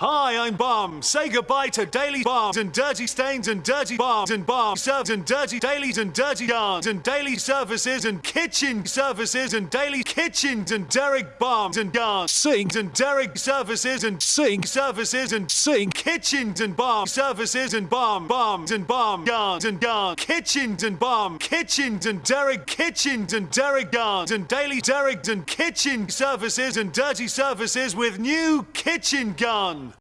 Hi, I'm Bomb. Say goodbye to daily bombs and dirty stains and dirty bombs and bomb serves and dirty dailies and dirty yarns and daily services and kitchen services and daily kitchens and Derek bombs and yarns, sinks and Derek services and sink services and sink kitchens and bomb services and bomb bombs and bomb yarns and yarn kitchens and bomb kitchens and Derek kitchens and Derek yarns and daily Derek and kitchen services and dirty services with new kitchen guns.